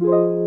Listen.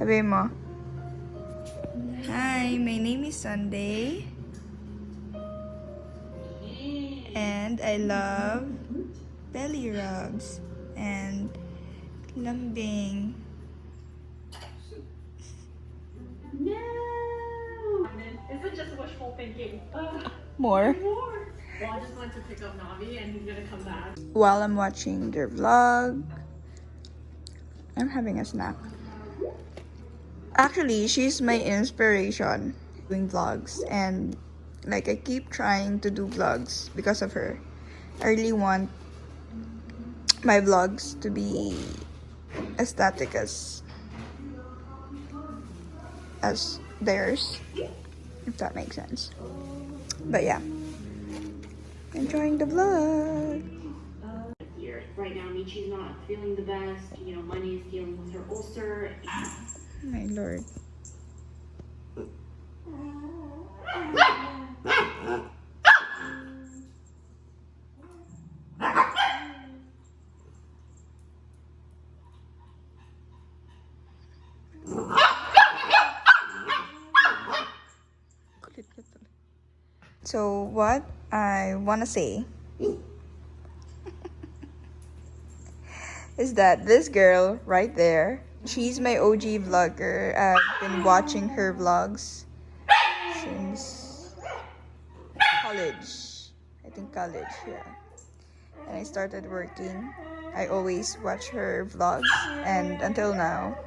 Sabi mo. Hi, my name is Sunday. And I love belly rubs and lambing. No! Is it just wishful thinking? Ugh, More. more! Well, I just went to pick up Navi and he's gonna come back. While I'm watching their vlog, I'm having a snack. Actually, she's my inspiration doing vlogs and like I keep trying to do vlogs because of her. I really want my vlogs to be aesthetic as as theirs if that makes sense but yeah enjoying the vlog. Right now, Michi's not feeling the best. You know, Money is dealing with her ulcer. My lord. So what I want to say is that this girl right there, she's my OG vlogger. I've been watching her vlogs since college. I think college, yeah. And I started working. I always watch her vlogs and until now,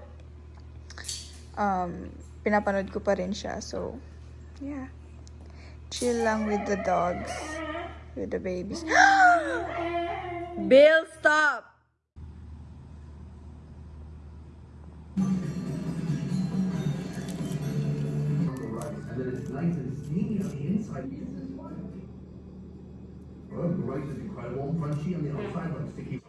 um, pinapanood ko pa rin siya. So, yeah. Chill lang with the dogs. With the babies. Bill, stop! It's nice and steamy on the inside. Well, the rice is incredible and crunchy on the outside, but sticky.